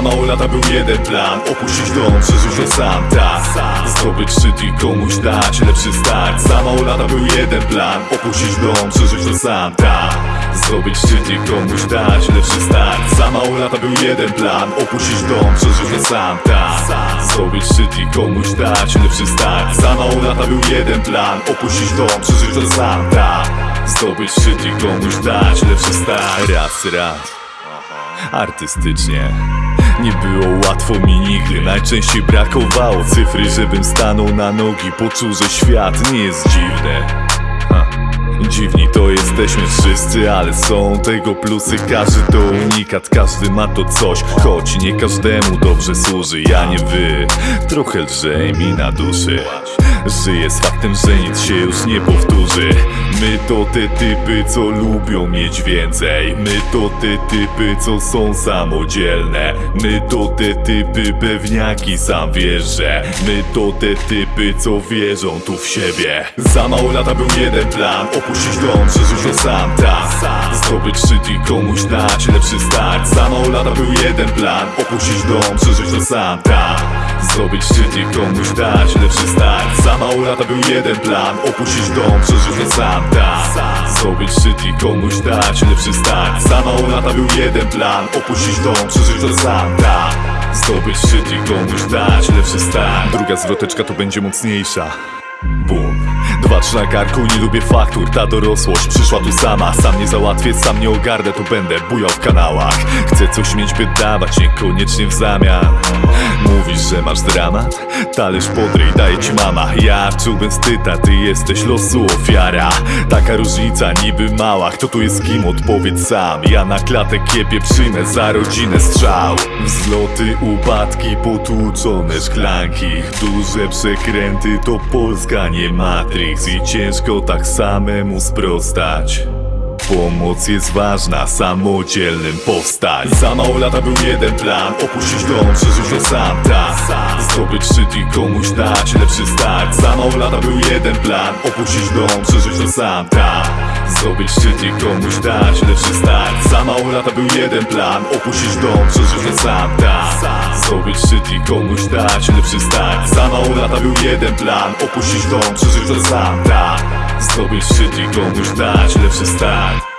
lata był jeden plan. Opuścić dom, przeżyć to sam, tak. Zdobyć szczyt i komuś dać lepszy start. Za mało lata był jeden plan. Opuścić dom, przeżyć to sam, tak. Zdobyć szczyt i komuś dać lepszy start. Za mało lata był jeden plan. Opuścić dom, przeżyć to sam, tak. Zdobyć szczyt i komuś dać lepszy start. Za mało lata był jeden plan. Opuścić dom, przeżyć to sam, tak. Zdobyć szczyt i komuś dać lepszy start. Raz, raz. Artystycznie Nie było łatwo mi nigdy, najczęściej brakowało cyfry Żebym stanął na nogi, poczuł, że świat nie jest dziwny. Dziwni to jesteśmy wszyscy, ale są tego plusy. Każdy to unikat, każdy ma to coś Choć nie każdemu dobrze służy, ja nie wy Trochę lżej mi na duszy Żyję z faktem, że nic się już nie powtórzy. My to te typy, co lubią mieć więcej. My to te typy, co są samodzielne. My to te typy, pewniaki, sam wiesz, że My to te typy, co wierzą tu w siebie. Za mało lata był jeden plan. Opuścić dom, przeżyć to sam, tak? Zdobyć szczyt i komuś dać lepszy start. Za mało lata był jeden plan. Opuścić dom, przeżyć to sam, tak? Zdobyć szczyt i komuś dać lepszy start Za mało lata był jeden plan. Opuścić dom, przeżyć to sam, tak. Zdobyć szczyt i komuś dać lepszy start. Za mało lata był jeden plan. Opuścić dom, przeżyć to sam, tak. Zdobyć szczyt i komuś dać lepszy start. Druga zwroteczka to będzie mocniejsza. Bum Na karku, nie lubię faktur Ta dorosłość przyszła tu sama. Sam nie załatwię, sam nie ogarnę To będę bujał w kanałach. Chcę coś mieć, by dawać, niekoniecznie w zamian. Mówisz, że masz dramat? Talerz podryj, daje ci mama. Ja czułbym wstyd, a ty jesteś losu ofiara. Taka różnica niby mała Kto tu jest kim? Odpowiedz sam. Ja na klatę kiepie przyjmę za rodzinę strzał. Wzloty, upadki, potłuczone szklanki. Duże przekręty to Polska, nie Matrix I ciężko tak samemu sprostać Pomoc jest ważna, samodzielnym powstać Za mało lata był jeden plan Opuścić dom, przeżyć to sam, tak. Zdobyć szczyt i komuś dać lepszy start. Za mało lata był jeden plan Opuścić dom, przeżyć to sam, tak. Zdobyć szczyt i komuś dać lepszy start. Za mało lata był jeden plan Opuścić dom, przeżyć to sam, tak. Zdobyć szczyt i komuś dać lepszy start. Za mało lata był jeden plan Opuścić dom, przeżyć to sam, tak Zdobyć i komuś dać lepszy start